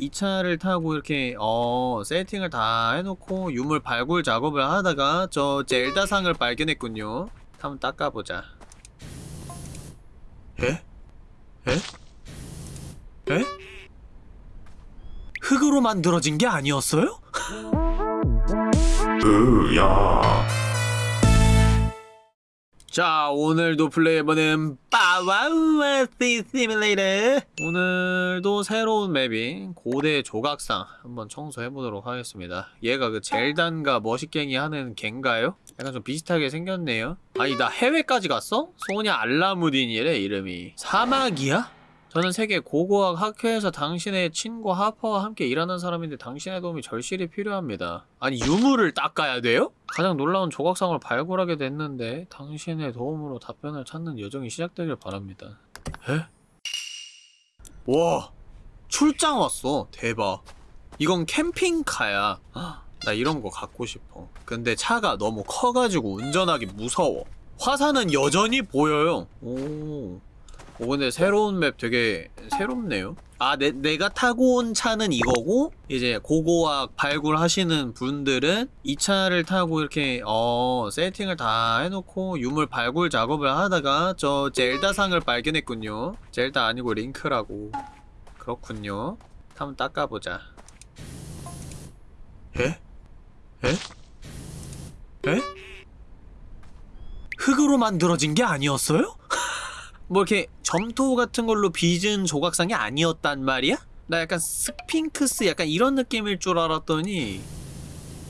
이 차를 타고 이렇게 어 세팅을 다 해놓고 유물 발굴 작업을 하다가 저 젤다상을 발견했군요 한번 닦아보자 에? 에? 에? 흙으로 만들어진 게 아니었어요? 으야 자 오늘도 플레이해보는 빠 와우아시 시뮬레이터 오늘도 새로운 맵인 고대 조각상 한번 청소해보도록 하겠습니다 얘가 그 젤단과 머시갱이 하는 갱가요? 약간 좀 비슷하게 생겼네요 아니 나 해외까지 갔어? 소냐 알라무딘이래 이름이 사막이야? 저는 세계 고고학 학회에서 당신의 친구 하퍼와 함께 일하는 사람인데 당신의 도움이 절실히 필요합니다. 아니 유물을 닦아야 돼요? 가장 놀라운 조각상을 발굴하게 됐는데 당신의 도움으로 답변을 찾는 여정이 시작되길 바랍니다. 에? 와 출장 왔어 대박 이건 캠핑카야 헉, 나 이런 거 갖고 싶어 근데 차가 너무 커가지고 운전하기 무서워 화산은 여전히 보여요 오 오 근데 새로운 맵 되게 새롭네요 아 내, 내가 타고 온 차는 이거고 이제 고고학 발굴하시는 분들은 이 차를 타고 이렇게 어 세팅을 다 해놓고 유물 발굴 작업을 하다가 저 젤다상을 발견했군요 젤다 아니고 링크라고 그렇군요 한번 닦아보자 에? 에? 에? 흙으로 만들어진 게 아니었어요? 뭐 이렇게 점토 같은 걸로 빚은 조각상이 아니었단 말이야? 나 약간 스핑크스 약간 이런 느낌일 줄 알았더니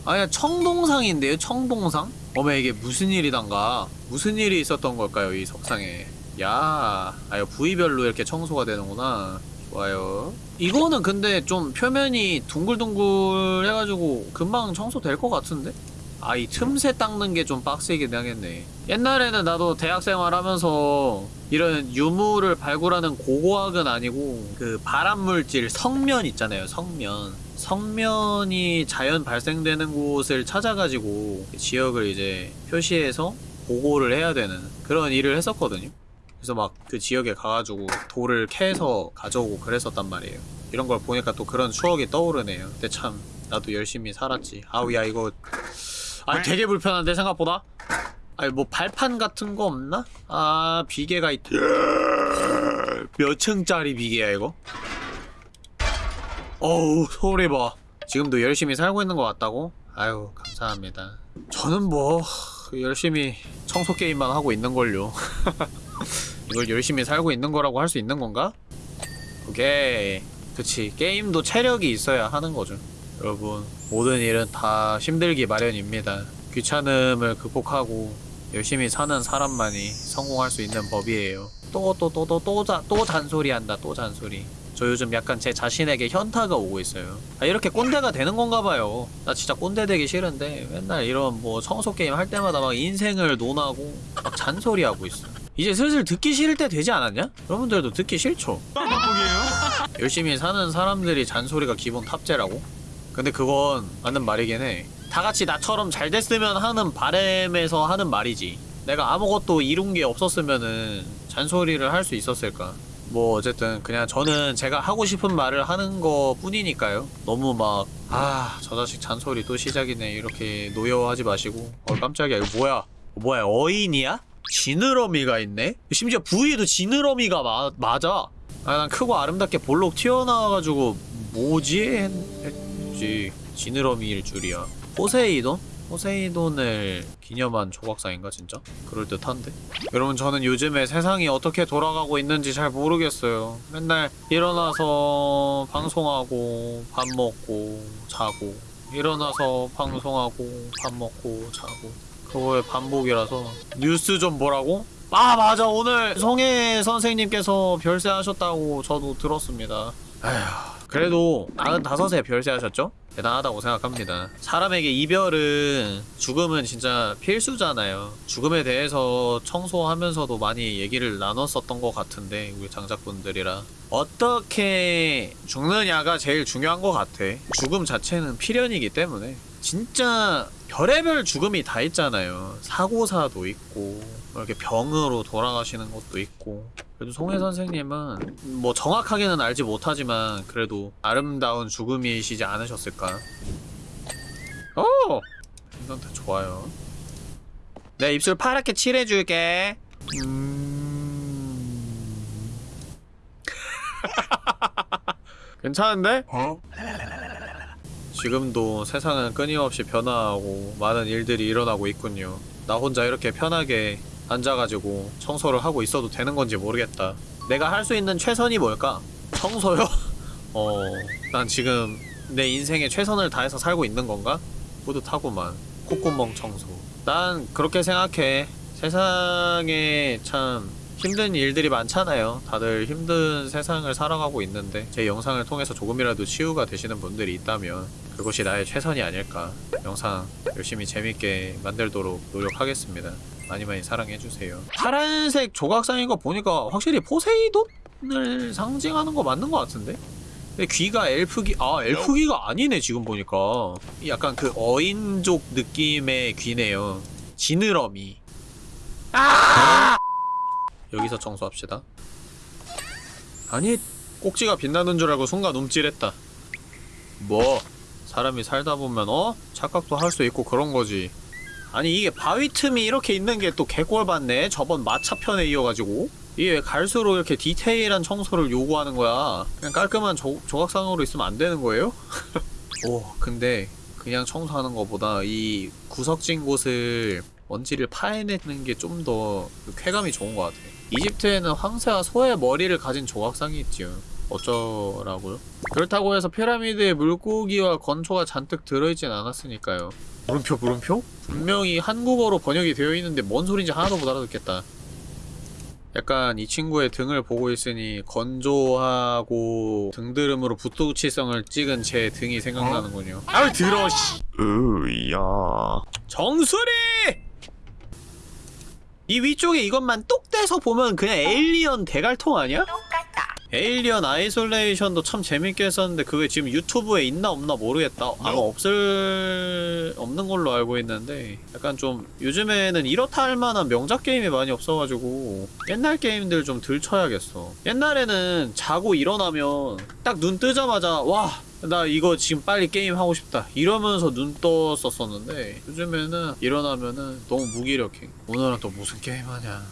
아야 청동상인데요 청동상? 어머 이게 무슨 일이던가 무슨 일이 있었던 걸까요 이 석상에 야 아유 부위별로 이렇게 청소가 되는구나 좋아요 이거는 근데 좀 표면이 둥글둥글 해가지고 금방 청소될 것 같은데? 아 이 틈새 닦는 게 좀 빡세긴 하겠네 옛날에는 나도 대학생활 하면서 이런 유물을 발굴하는 고고학은 아니고 그 발암물질 성면 있잖아요 성면. 성면이 자연 발생되는 곳을 찾아가지고 지역을 이제 표시해서 보고를 해야 되는 그런 일을 했었거든요. 그래서 막 그 지역에 가가지고 돌을 캐서 가져오고 그랬었단 말이에요. 이런 걸 보니까 또 그런 추억이 떠오르네요. 근데 참 나도 열심히 살았지. 아우 야 이거. 아 되게 불편한데 생각보다 아니 뭐 발판 같은 거 없나? 아 비계가 있... 몇 층짜리 비계야 이거? 어우 소리 봐 지금도 열심히 살고 있는 것 같다고? 아유 감사합니다 저는 뭐 열심히 청소 게임만 하고 있는걸요 이걸 열심히 살고 있는 거라고 할 수 있는 건가? 오케이 그치 게임도 체력이 있어야 하는 거죠 여러분 모든 일은 다 힘들기 마련입니다 귀찮음을 극복하고 열심히 사는 사람만이 성공할 수 있는 법이에요 또 또 또 또또또 잔소리 한다 또 잔소리 저 요즘 약간 제 자신에게 현타가 오고 있어요 아 이렇게 꼰대가 되는 건가 봐요 나 진짜 꼰대 되기 싫은데 맨날 이런 뭐 청소 게임 할 때마다 막 인생을 논하고 막 잔소리하고 있어 이제 슬슬 듣기 싫을 때 되지 않았냐? 여러분들도 듣기 싫죠? 열심히 사는 사람들이 잔소리가 기본 탑재라고? 근데 그건 맞는 말이긴 해. 다 같이 나처럼 잘 됐으면 하는 바램에서 하는 말이지. 내가 아무것도 이룬 게 없었으면은 잔소리를 할 수 있었을까? 뭐 어쨌든 그냥 저는 제가 하고 싶은 말을 하는 거 뿐이니까요. 너무 막 아 저 자식 잔소리 또 시작이네 이렇게 노여워하지 마시고 어 깜짝이야 이거 뭐야 뭐야 어인이야? 지느러미가 있네? 심지어 부위에도 지느러미가 마, 맞아 아 난 크고 아름답게 볼록 튀어나와가지고 뭐지? 했, 했지 지느러미일 줄이야 포세이돈? 포세이돈을 기념한 조각상인가 진짜? 그럴듯한데? 여러분 저는 요즘에 세상이 어떻게 돌아가고 있는지 잘 모르겠어요 맨날 일어나서 방송하고 밥 먹고 자고 일어나서 방송하고 밥 먹고 자고 그거의 반복이라서 뉴스 좀 보라고? 아 맞아 오늘 성혜 선생님께서 별세하셨다고 저도 들었습니다 아휴 그래도 95세 별세하셨죠? 대단하다고 생각합니다. 사람에게 이별은 죽음은 진짜 필수잖아요. 죽음에 대해서 청소하면서도 많이 얘기를 나눴었던 것 같은데 우리 장작분들이랑 어떻게 죽느냐가 제일 중요한 것 같아. 죽음 자체는 필연이기 때문에. 진짜 별의별 죽음이 다 있잖아요. 사고사도 있고 뭐 이렇게 병으로 돌아가시는 것도 있고 그래도 송혜 선생님은 뭐 정확하게는 알지 못하지만 그래도 아름다운 죽음이시지 않으셨을까 오! 이 상태 좋아요 내 입술 파랗게 칠해줄게 음... 괜찮은데? 지금도 세상은 끊임없이 변화하고 많은 일들이 일어나고 있군요. 나 혼자 이렇게 편하게 앉아가지고 청소를 하고 있어도 되는 건지 모르겠다. 내가 할 수 있는 최선이 뭘까? 청소요? 어, 난 지금 내 인생에 최선을 다해서 살고 있는 건가? 뿌듯하구만. 콧구멍 청소. 난 그렇게 생각해. 세상에 참 힘든 일들이 많잖아요. 다들 힘든 세상을 살아가고 있는데 제 영상을 통해서 조금이라도 치유가 되시는 분들이 있다면 그것이 나의 최선이 아닐까. 영상 열심히 재밌게 만들도록 노력하겠습니다. 많이 많이 사랑해주세요. 파란색 조각상인 거 보니까 확실히 포세이돈을 상징하는 거 맞는 거 같은데? 근데 귀가 엘프귀, 아, 엘프귀가 아니네, 지금 보니까. 약간 그 어인족 느낌의 귀네요. 지느러미. 아! 여기서 청소합시다. 아니, 꼭지가 빛나는 줄 알고 순간 움찔했다. 뭐, 사람이 살다 보면, 어? 착각도 할 수 있고 그런 거지. 아니, 이게 바위 틈이 이렇게 있는 게 또 개꼴 받네? 저번 마차편에 이어가지고. 이게 왜 갈수록 이렇게 디테일한 청소를 요구하는 거야? 그냥 깔끔한 조, 조각상으로 있으면 안 되는 거예요? 오, 근데 그냥 청소하는 것보다 이 구석진 곳을 먼지를 파헤내는 게 좀 더 쾌감이 좋은 것 같아. 이집트에는 황새와 소의 머리를 가진 조각상이 있지요. 어쩌라고요? 그렇다고 해서 피라미드에 물고기와 건초가 잔뜩 들어있진 않았으니까요. 물음표 물음표? 분명히 한국어로 번역이 되어 있는데 뭔 소린지 하나도 못 알아듣겠다. 약간 이 친구의 등을 보고 있으니 건조하고 등드름으로 붓도치성을 찍은 제 등이 생각나는군요. 아우 들어 씨. 으야. 정수리! 이 위쪽에 이것만 똑 떼서 보면 그냥 에일리언 대갈통 아니야? 에일리언 아이솔레이션도 참 재밌게 했었는데 그게 지금 유튜브에 있나 없나 모르겠다. 아마 없을 없는 걸로 알고 있는데 약간 좀 요즘에는 이렇다 할 만한 명작 게임이 많이 없어가지고 옛날 게임들 좀 들 쳐야겠어. 옛날에는 자고 일어나면 딱 눈 뜨자마자 와. 나 이거 지금 빨리 게임 하고 싶다 이러면서 눈 떴었었는데 요즘에는 일어나면은 너무 무기력해 오늘은 또 무슨 게임 하냐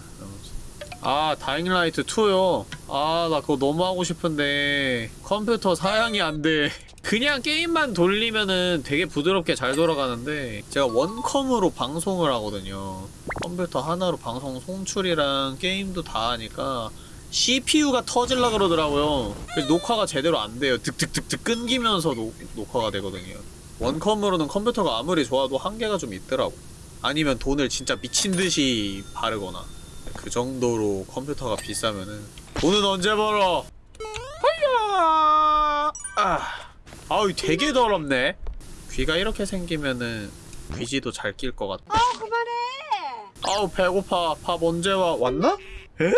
아 다잉라이트 2요. 아 나 그거 너무 하고 싶은데. 컴퓨터 사양이 안돼. 그냥 게임만 돌리면은 되게 부드럽게 잘 돌아가는데 제가 원컴으로 방송을 하거든요. 컴퓨터 하나로 방송 송출이랑 게임도 다 하니까 CPU가 터질라 그러더라고요. 녹화가 제대로 안 돼요. 득득득득 끊기면서 녹, 녹화가 되거든요. 원컴으로는 컴퓨터가 아무리 좋아도 한계가 좀 있더라고. 아니면 돈을 진짜 미친듯이 바르거나 그 정도로 컴퓨터가 비싸면은 돈은 언제 벌어? 하야! 아, 아우 되게 더럽네. 귀가 이렇게 생기면은 귀지도 잘 낄 것 같다. 아 그만해. 아우 배고파. 밥 언제 와? 왔나? 에?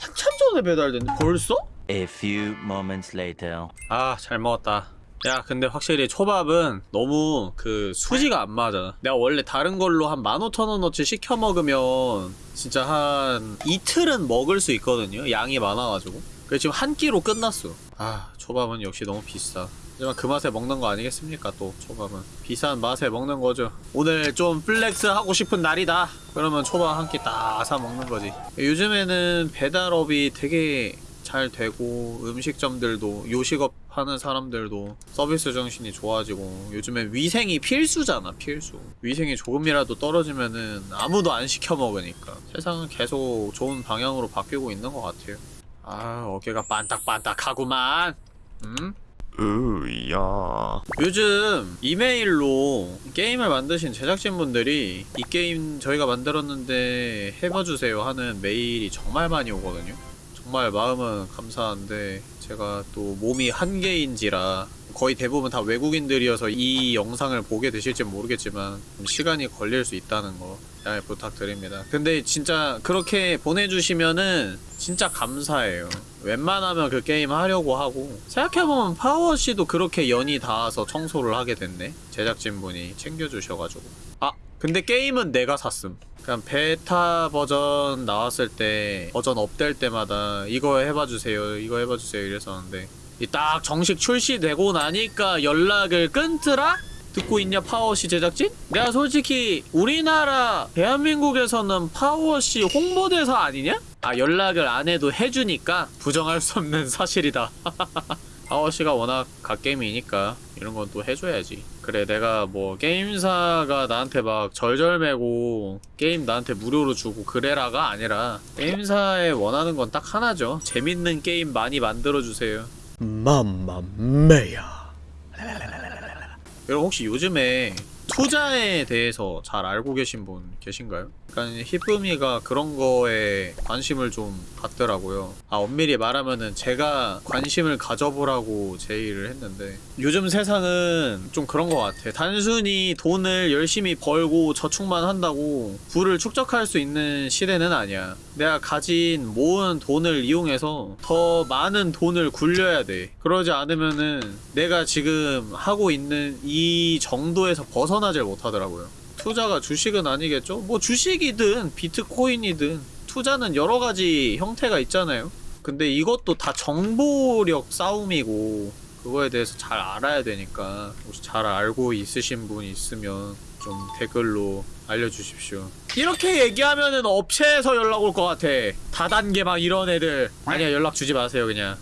한참 전에 배달됐네. 벌써? A few moments later. 아, 잘 먹었다. 야, 근데 확실히 초밥은 너무 그 수지가 안 맞아. 내가 원래 다른 걸로 한 15,000원어치 시켜 먹으면 진짜 한 이틀은 먹을 수 있거든요. 양이 많아가지고. 그래 지금 한 끼로 끝났어. 아, 초밥은 역시 너무 비싸. 하지만 그 맛에 먹는 거 아니겠습니까, 또, 초밥은. 비싼 맛에 먹는 거죠. 오늘 좀 flex 하고 싶은 날이다. 그러면 초밥 한 끼 딱 사 먹는 거지. 요즘에는 배달업이 되게 잘 되고 음식점들도 요식업 하는 사람들도 서비스 정신이 좋아지고 요즘엔 위생이 필수잖아 필수 위생이 조금이라도 떨어지면은 아무도 안 시켜 먹으니까 세상은 계속 좋은 방향으로 바뀌고 있는 것 같아요 아 어깨가 반딱반딱하구만 음? 으야. 요즘 이메일로 게임을 만드신 제작진분들이 이 게임 저희가 만들었는데 해봐주세요 하는 메일이 정말 많이 오거든요 정말 마음은 감사한데 제가 또 몸이 한계인지라 거의 대부분 다 외국인들이어서 이 영상을 보게 되실지 모르겠지만 좀 시간이 걸릴 수 있다는 거 양해 부탁드립니다. 근데 진짜 그렇게 보내주시면은 진짜 감사해요. 웬만하면 그 게임 하려고 하고 생각해보면 파워씨도 그렇게 연이 닿아서 청소를 하게 됐네. 제작진분이 챙겨주셔가지고 아 근데 게임은 내가 샀음. 그냥 베타 버전 나왔을 때 버전 업될 때마다 이거 해봐 주세요. 이거 해봐 주세요. 이랬었는데 이 딱 정식 출시되고 나니까 연락을 끊더라? 듣고 있냐 파워시 제작진? 내가 솔직히 우리나라 대한민국에서는 파워시 홍보대사 아니냐? 아 연락을 안 해도 해주니까 부정할 수 없는 사실이다 파워시가 워낙 갓게임이니까 이런 건 또 해줘야지 그래 내가 뭐 게임사가 나한테 막 절절매고 게임 나한테 무료로 주고 그래라가 아니라 게임사에 원하는 건 딱 하나죠. 재밌는 게임 많이 만들어주세요. 맘마메야. 여러분 혹시 요즘에 투자에 대해서 잘 알고 계신 분 계신가요? 약간 히쁨이가 그런 거에 관심을 좀 갖더라고요. 아 엄밀히 말하면은 제가 관심을 가져보라고 제의를 했는데 요즘 세상은 좀 그런 것 같아. 단순히 돈을 열심히 벌고 저축만 한다고 부를 축적할 수 있는 시대는 아니야. 내가 가진 모은 돈을 이용해서 더 많은 돈을 굴려야 돼. 그러지 않으면은 내가 지금 하고 있는 이 정도에서 벗어 나질 못하더라고요. 투자가 주식은 아니겠죠? 뭐 주식이든 비트코인이든 투자는 여러 가지 형태가 있잖아요. 근데 이것도 다 정보력 싸움이고 그거에 대해서 잘 알아야 되니까 혹시 잘 알고 있으신 분 있으면 좀 댓글로 알려주십시오. 이렇게 얘기하면은 업체에서 연락 올 것 같아. 다단계 막 이런 애들. 아니야 연락 주지 마세요 그냥.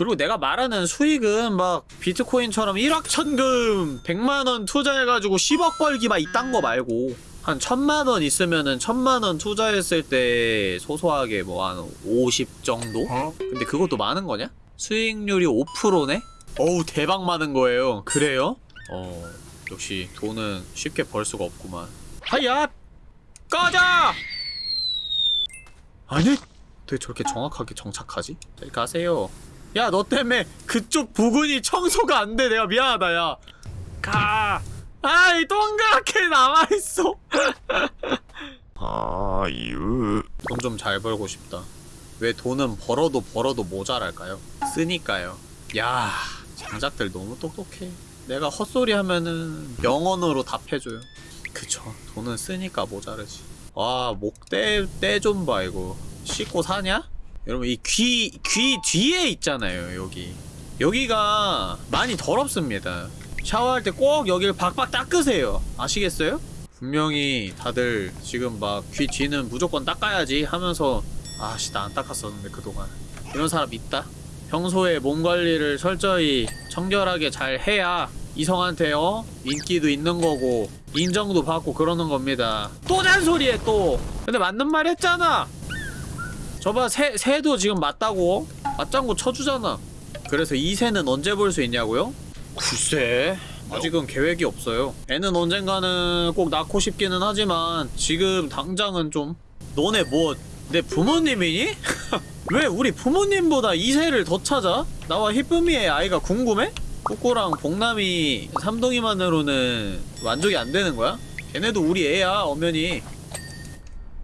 그리고 내가 말하는 수익은 막 비트코인처럼 1억 천금 100만원 투자해가지고 10억 벌기 막 이딴 거 말고 한 천만원 있으면은 천만원 투자했을 때 소소하게 뭐 한 50 정도? 근데 그것도 많은 거냐? 수익률이 5%네? 어우 대박 많은 거예요 그래요? 어 역시 돈은 쉽게 벌 수가 없구만 하야! 꺼져! 아니 왜 저렇게 정확하게 정착하지? 잘 가세요 야 너 때문에 그쪽 부근이 청소가 안 돼. 내가 미안하다 야. 가! 아이 동그랗게 남아있어. 아유. 돈 좀 잘 벌고 싶다. 왜 돈은 벌어도 벌어도 모자랄까요? 쓰니까요. 야 장작들 너무 똑똑해. 내가 헛소리 하면은 영언으로 답해줘요. 그쵸. 돈은 쓰니까 모자르지. 와목떼떼좀 봐 이거. 씻고 사냐? 여러분 이 귀 귀 뒤에 있잖아요 여기. 여기가 많이 더럽습니다. 샤워할 때 꼭 여기를 박박 닦으세요. 아시겠어요? 분명히 다들 지금 막 귀 뒤는 무조건 닦아야지 하면서 아씨 나 안 닦았었는데 그동안. 이런 사람 있다? 평소에 몸 관리를 철저히 청결하게 잘 해야 이성한테 어? 인기도 있는 거고 인정도 받고 그러는 겁니다. 또 잔소리해 또. 근데 맞는 말 했잖아 저봐 새, 새도 지금 맞다고 맞장구 쳐주잖아 그래서 이 새는 언제 볼 수 있냐고요? 글쎄 아직은 계획이 없어요 애는 언젠가는 꼭 낳고 싶기는 하지만 지금 당장은 좀 너네 뭐 내 부모님이니? 왜 우리 부모님보다 이 새를 더 찾아? 나와 히쁨이의 아이가 궁금해? 꾸꾸랑 봉남이 삼동이만으로는 만족이 안 되는 거야? 걔네도 우리 애야 엄연히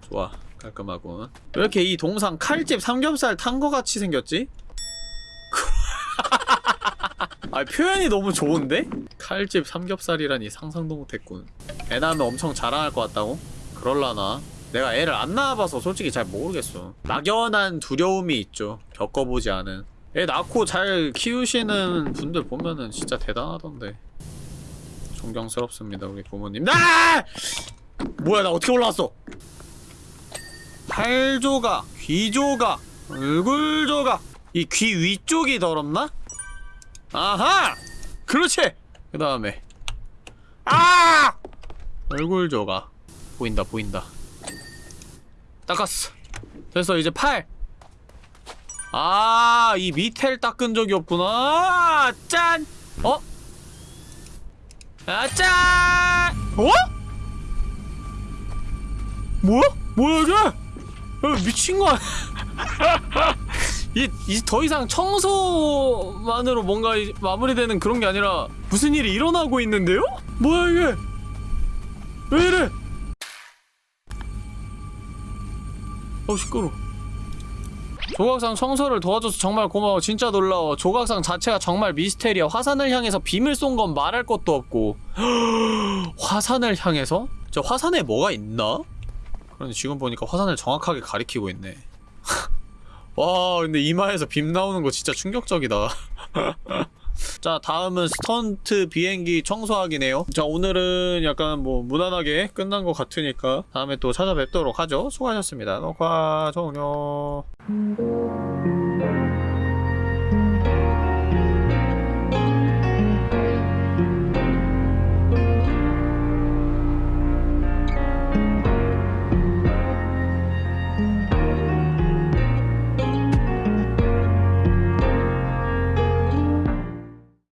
좋아 깔끔하군 왜 이렇게 이 동상 칼집 삼겹살 탄 거 같이 생겼지? 아 표현이 너무 좋은데? 칼집 삼겹살이라니 상상도 못했군. 애 낳으면 엄청 자랑할 것 같다고? 그럴라나? 내가 애를 안 낳아봐서 솔직히 잘 모르겠어. 막연한 두려움이 있죠. 겪어보지 않은. 애 낳고 잘 키우시는 분들 보면은 진짜 대단하던데. 존경스럽습니다 우리 부모님. 나! 뭐야 나 어떻게 올라왔어 팔 조각, 귀 조각, 얼굴 조각 이 귀 위쪽이 더럽나? 아하! 그렇지! 그 다음에 아! 얼굴 조각 보인다 보인다 닦았어 됐어 이제 팔 아, 이 밑에를 닦은 적이 없구나. 짠! 어? 아, 짠! 어? 뭐야? 뭐야, 이게? 야, 미친 거? 이, 이, 더 이상 청소만으로 뭔가 이- 마무리되는 그런 게 아니라 무슨 일이 일어나고 있는데요? 뭐야, 이게? 왜 이래? 어, 시끄러. 조각상 청소를 도와줘서 정말 고마워 진짜 놀라워 조각상 자체가 정말 미스테리야 화산을 향해서 빔을 쏜 건 말할 것도 없고 화산을 향해서? 저 화산에 뭐가 있나? 그런데 지금 보니까 화산을 정확하게 가리키고 있네. 와 근데 이마에서 빔 나오는 거 진짜 충격적이다. 자 다음은 스턴트 비행기 청소하기네요. 자 오늘은 약간 뭐 무난하게 끝난 것 같으니까 다음에 또 찾아뵙도록 하죠. 수고하셨습니다. 녹화 종료